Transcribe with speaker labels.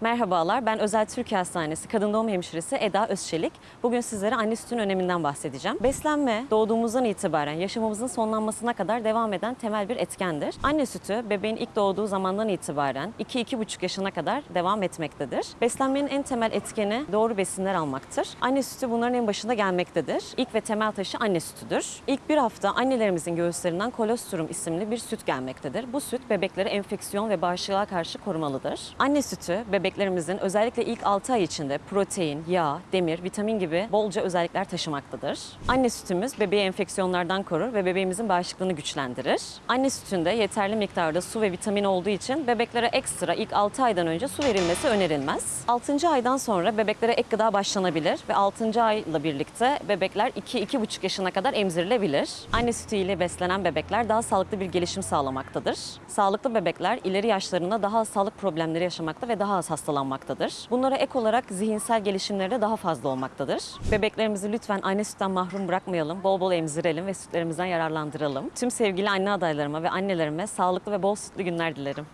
Speaker 1: Merhabalar, ben Özel Türkiye Hastanesi Kadın Doğum Hemşiresi Eda Özçelik. Bugün sizlere anne sütünün öneminden bahsedeceğim. Beslenme, doğduğumuzdan itibaren yaşamımızın sonlanmasına kadar devam eden temel bir etkendir. Anne sütü, bebeğin ilk doğduğu zamandan itibaren 2-2,5 yaşına kadar devam etmektedir. Beslenmenin en temel etkeni doğru besinler almaktır. Anne sütü bunların en başında gelmektedir. İlk ve temel taşı anne sütüdür. İlk bir hafta annelerimizin göğüslerinden kolostrum isimli bir süt gelmektedir. Bu süt bebekleri enfeksiyon ve bağışıklığa karşı korumalıdır. Anne sütü bebeklerimizin özellikle ilk 6 ay içinde protein, yağ, demir, vitamin gibi bolca özellikler taşımaktadır. Anne sütümüz bebeği enfeksiyonlardan korur ve bebeğimizin bağışıklığını güçlendirir. Anne sütünde yeterli miktarda su ve vitamin olduğu için bebeklere ekstra ilk 6 aydan önce su verilmesi önerilmez. 6. aydan sonra bebeklere ek gıda başlanabilir ve 6. ayla birlikte bebekler 2-2,5 yaşına kadar emzirilebilir. Anne sütü ile beslenen bebekler daha sağlıklı bir gelişim sağlamaktadır. Sağlıklı bebekler ileri yaşlarında daha sağlık problemleri yaşamakta ve daha az hastalanmaktadır. Bunlara ek olarak zihinsel gelişimleri de daha fazla olmaktadır. Bebeklerimizi lütfen anne sütten mahrum bırakmayalım, bol bol emzirelim ve sütlerimizden yararlandıralım. Tüm sevgili anne adaylarıma ve annelerime sağlıklı ve bol sütlü günler dilerim.